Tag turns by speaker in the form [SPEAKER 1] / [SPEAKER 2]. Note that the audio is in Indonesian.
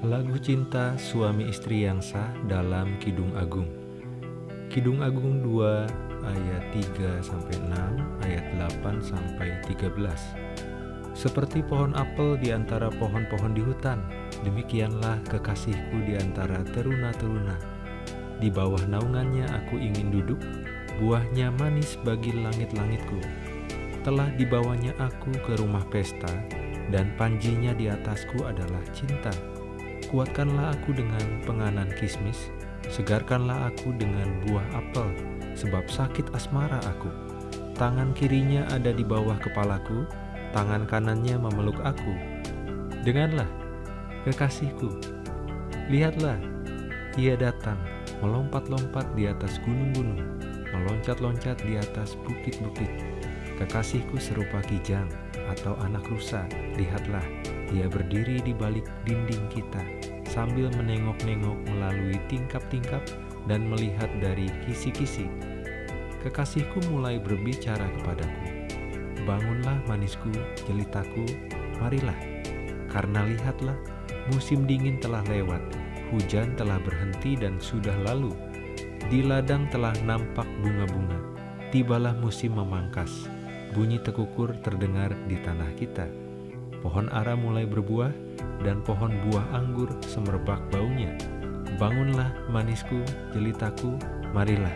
[SPEAKER 1] Lagu cinta suami istri yang sah dalam Kidung Agung. Kidung Agung 2 ayat 3 sampai 6, ayat 8 sampai 13. Seperti pohon apel di antara pohon-pohon di hutan, demikianlah kekasihku di antara teruna-teruna. Di bawah naungannya aku ingin duduk, buahnya manis bagi langit-langitku. Telah dibawanya aku ke rumah pesta, dan panjinya di atasku adalah cinta Kuatkanlah aku dengan penganan kismis, segarkanlah aku dengan buah apel, sebab sakit asmara aku. Tangan kirinya ada di bawah kepalaku, tangan kanannya memeluk aku. Dengarlah, kekasihku, lihatlah, ia datang, melompat-lompat di atas gunung-gunung, meloncat-loncat di atas bukit-bukit. Kekasihku serupa kijang atau anak rusa, lihatlah, ia berdiri di balik dinding kita, sambil menengok-nengok melalui tingkap-tingkap dan melihat dari kisi-kisi. Kekasihku mulai berbicara kepadaku, Bangunlah manisku, jelitaku, marilah. Karena lihatlah, musim dingin telah lewat, hujan telah berhenti dan sudah lalu. Di ladang telah nampak bunga-bunga, tibalah musim memangkas, bunyi tekukur terdengar di tanah kita Pohon ara mulai berbuah, dan pohon buah anggur semerbak baunya. Bangunlah manisku, jelitaku, marilah